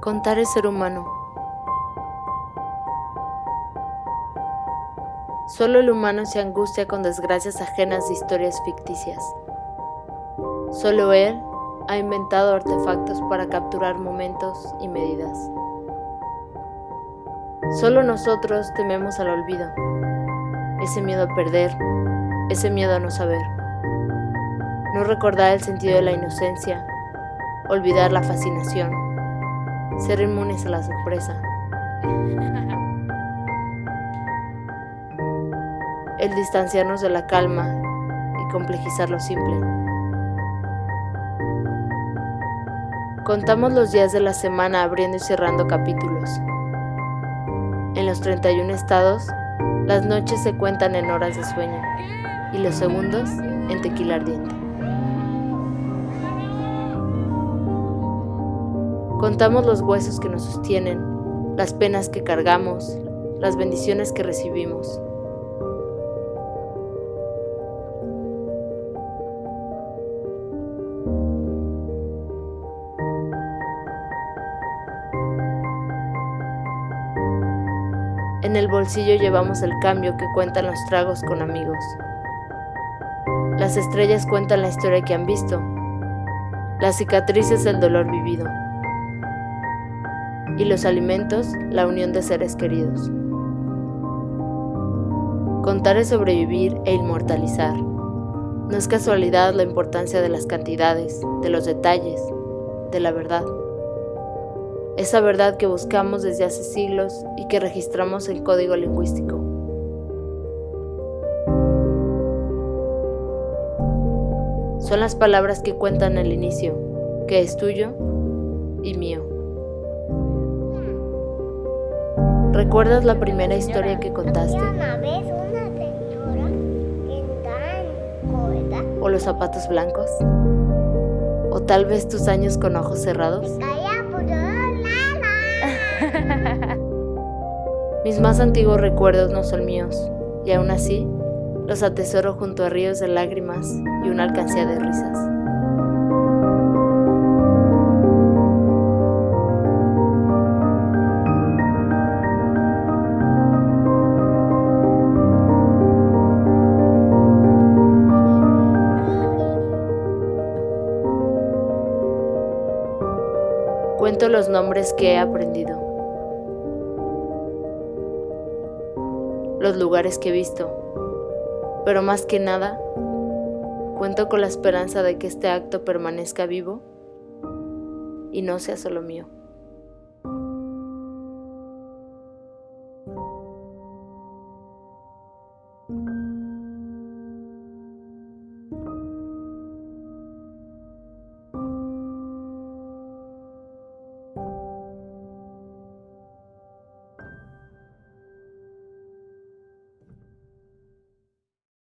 Contar es ser humano. Solo el humano se angustia con desgracias ajenas de historias ficticias. Solo él ha inventado artefactos para capturar momentos y medidas. Solo nosotros tememos al olvido, ese miedo a perder, ese miedo a no saber. No recordar el sentido de la inocencia, olvidar la fascinación, ser inmunes a la sorpresa. El distanciarnos de la calma y complejizar lo simple. Contamos los días de la semana abriendo y cerrando capítulos. En los 31 estados, las noches se cuentan en horas de sueño y los segundos en tequila ardiente. Contamos los huesos que nos sostienen, las penas que cargamos, las bendiciones que recibimos. En el bolsillo llevamos el cambio que cuentan los tragos con amigos. Las estrellas cuentan la historia que han visto. Las cicatrices el dolor vivido y los alimentos la unión de seres queridos. Contar es sobrevivir e inmortalizar. No es casualidad la importancia de las cantidades, de los detalles, de la verdad. Esa verdad que buscamos desde hace siglos y que registramos en código lingüístico. Son las palabras que cuentan el inicio, que es tuyo y mío. ¿Recuerdas la primera historia que contaste? ¿O los zapatos blancos? ¿O tal vez tus años con ojos cerrados? Mis más antiguos recuerdos no son míos, y aún así los atesoro junto a ríos de lágrimas y una alcancía de risas. cuento los nombres que he aprendido, los lugares que he visto, pero más que nada, cuento con la esperanza de que este acto permanezca vivo y no sea solo mío.